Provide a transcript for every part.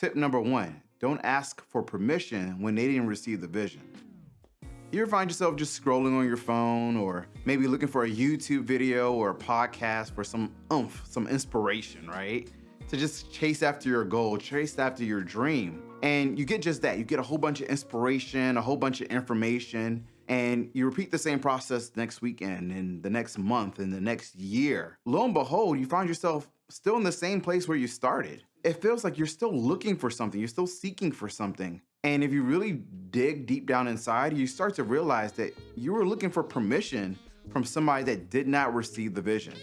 Tip number one, don't ask for permission when they didn't receive the vision. You ever find yourself just scrolling on your phone or maybe looking for a YouTube video or a podcast for some oomph, some inspiration, right? To just chase after your goal, chase after your dream. And you get just that. You get a whole bunch of inspiration, a whole bunch of information, and you repeat the same process next weekend and the next month and the next year. Lo and behold, you find yourself still in the same place where you started. It feels like you're still looking for something, you're still seeking for something. And if you really dig deep down inside, you start to realize that you were looking for permission from somebody that did not receive the vision.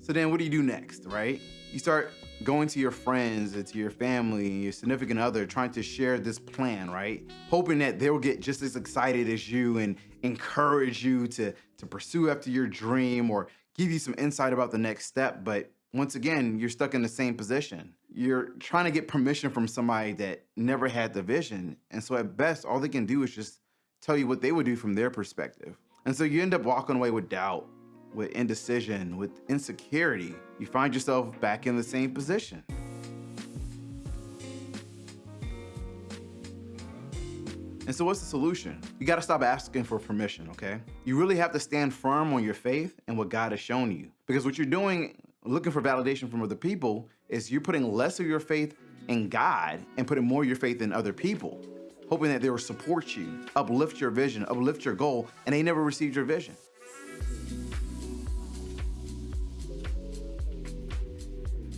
So then what do you do next, right? You start going to your friends, to your family, your significant other, trying to share this plan, right? Hoping that they'll get just as excited as you and encourage you to, to pursue after your dream or give you some insight about the next step. But once again, you're stuck in the same position. You're trying to get permission from somebody that never had the vision. And so at best, all they can do is just tell you what they would do from their perspective. And so you end up walking away with doubt, with indecision, with insecurity. You find yourself back in the same position. And so what's the solution? You gotta stop asking for permission, okay? You really have to stand firm on your faith and what God has shown you. Because what you're doing looking for validation from other people is you're putting less of your faith in God and putting more of your faith in other people, hoping that they will support you, uplift your vision, uplift your goal, and they never received your vision.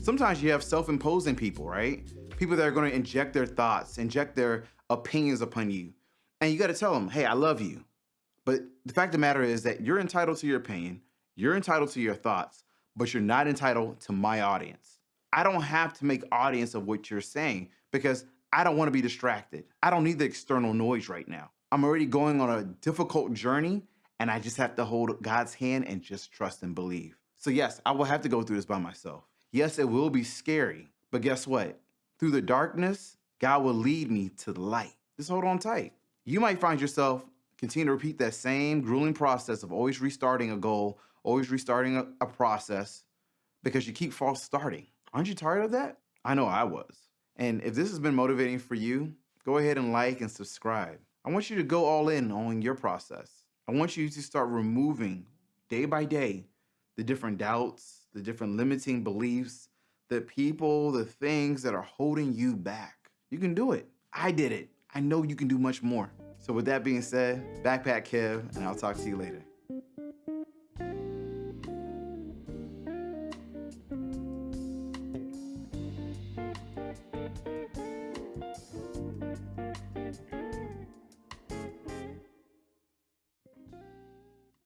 Sometimes you have self-imposing people, right? People that are gonna inject their thoughts, inject their opinions upon you. And you gotta tell them, hey, I love you. But the fact of the matter is that you're entitled to your opinion, you're entitled to your thoughts, but you're not entitled to my audience. I don't have to make audience of what you're saying because I don't want to be distracted. I don't need the external noise right now. I'm already going on a difficult journey and I just have to hold God's hand and just trust and believe. So yes, I will have to go through this by myself. Yes, it will be scary, but guess what? Through the darkness, God will lead me to the light. Just hold on tight. You might find yourself continue to repeat that same grueling process of always restarting a goal always restarting a, a process because you keep false starting. Aren't you tired of that? I know I was. And if this has been motivating for you, go ahead and like and subscribe. I want you to go all in on your process. I want you to start removing day by day the different doubts, the different limiting beliefs, the people, the things that are holding you back. You can do it. I did it. I know you can do much more. So with that being said, Backpack Kev, and I'll talk to you later.